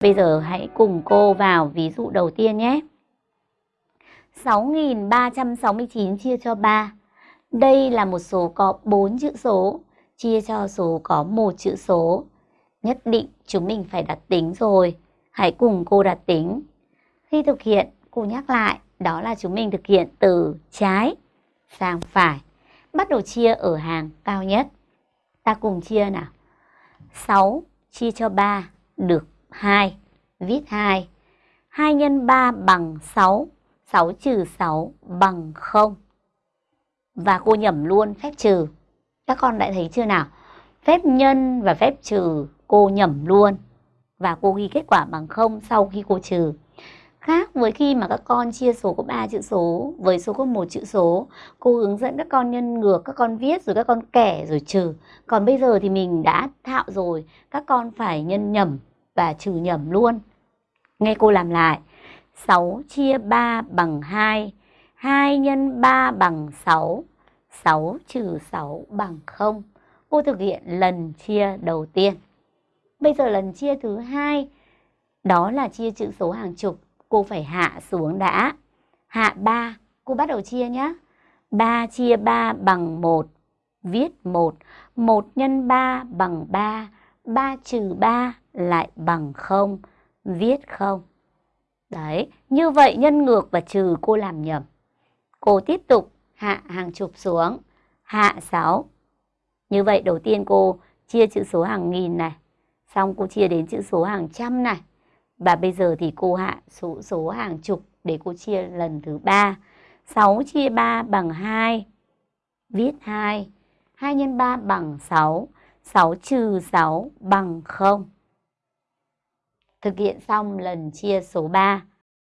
Bây giờ hãy cùng cô vào ví dụ đầu tiên nhé. 6.369 chia cho 3. Đây là một số có 4 chữ số, chia cho số có một chữ số. Nhất định chúng mình phải đặt tính rồi. Hãy cùng cô đặt tính. Khi thực hiện, cô nhắc lại, đó là chúng mình thực hiện từ trái sang phải. Bắt đầu chia ở hàng cao nhất. Ta cùng chia nào. 6 chia cho 3 được 2. Viết 2. 2 x 3 bằng 6. 6 trừ 6 bằng 0. Và cô nhẩm luôn phép trừ. Các con đã thấy chưa nào? Phép nhân và phép trừ cô nhẩm luôn. Và cô ghi kết quả bằng 0 sau khi cô trừ. Khác với khi mà các con chia số có 3 chữ số với số có một chữ số, cô hướng dẫn các con nhân ngược, các con viết rồi các con kẻ rồi trừ. Còn bây giờ thì mình đã thạo rồi, các con phải nhân nhầm và trừ nhầm luôn. Nghe cô làm lại. 6 chia 3 bằng 2. 2 nhân 3 bằng 6. 6 trừ 6 bằng 0. Cô thực hiện lần chia đầu tiên. Bây giờ lần chia thứ hai đó là chia chữ số hàng chục. Cô phải hạ xuống đã. Hạ 3, cô bắt đầu chia nhé. 3 chia 3 bằng 1. Viết 1. 1 nhân 3 bằng 3. 3 trừ 3 lại bằng 0. Viết 0. Đấy, như vậy nhân ngược và trừ cô làm nhầm. Cô tiếp tục hạ hàng chục xuống, hạ 6. Như vậy đầu tiên cô chia chữ số hàng nghìn này, xong cô chia đến chữ số hàng trăm này. Và bây giờ thì cô hạ số số hàng chục để cô chia lần thứ 3. 6 chia 3 bằng 2. Viết 2. 2 x 3 bằng 6. 6 trừ 6 bằng 0. Thực hiện xong lần chia số 3.